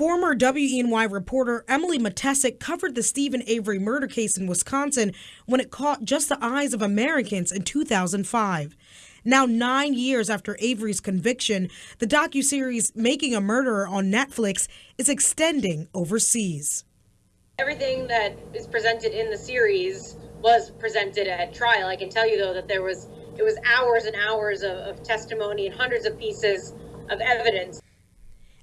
Former WENY reporter Emily Matesic covered the Steven Avery murder case in Wisconsin when it caught just the eyes of Americans in 2005. Now, nine years after Avery's conviction, the docuseries Making a Murderer on Netflix is extending overseas. Everything that is presented in the series was presented at trial. I can tell you though that there was it was hours and hours of, of testimony and hundreds of pieces of evidence.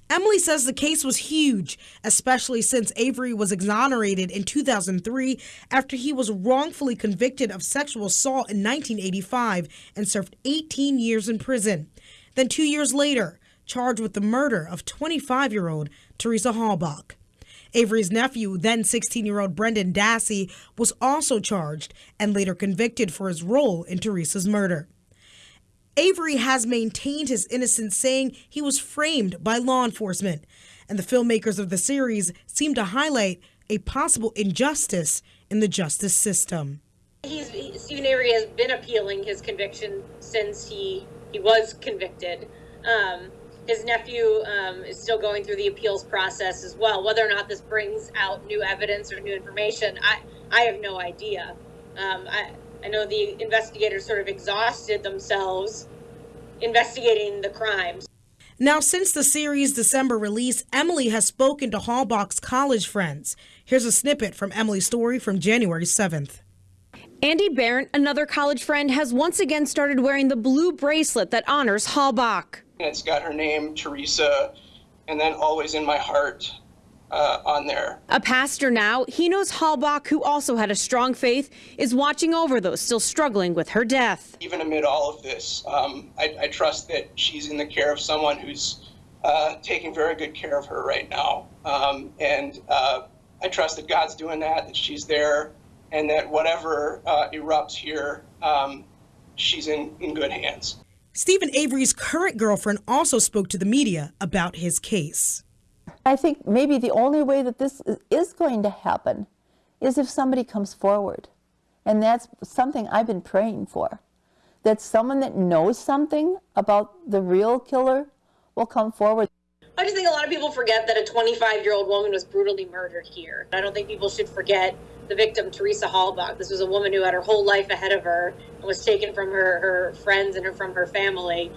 Emily says the case was huge, especially since Avery was exonerated in 2003 after he was wrongfully convicted of sexual assault in 1985 and served 18 years in prison. Then, two years later, charged with the murder of 25 year old Teresa Halbach. Avery's nephew, then 16 year old Brendan Dassey, was also charged and later convicted for his role in Teresa's murder. Avery has maintained his innocence, saying he was framed by law enforcement. And the filmmakers of the series seem to highlight a possible injustice in the justice system. He's, he, Steven Avery has been appealing his conviction since he, he was convicted. Um, his nephew um, is still going through the appeals process as well. Whether or not this brings out new evidence or new information, I, I have no idea. Um, I, I know the investigators sort of exhausted themselves investigating the crimes. Now, since the series' December release, Emily has spoken to Halbach's college friends. Here's a snippet from Emily's story from January 7th. Andy Barron, another college friend, has once again started wearing the blue bracelet that honors Hallbach. It's got her name, Teresa, and then always in my heart uh, on there. A pastor now, he knows Halbach, who also had a strong faith, is watching over those still struggling with her death. Even amid all of this, um, I, I, trust that she's in the care of someone who's uh, taking very good care of her right now. Um, and uh, I trust that God's doing that, that she's there, and that whatever uh, erupts here, um, she's in, in good hands. Steven Avery's current girlfriend also spoke to the media about his case. I think maybe the only way that this is going to happen is if somebody comes forward. And that's something I've been praying for. That someone that knows something about the real killer will come forward. I just think a lot of people forget that a 25 year old woman was brutally murdered here. I don't think people should forget the victim, Teresa Halbach. This was a woman who had her whole life ahead of her and was taken from her, her friends and her, from her family.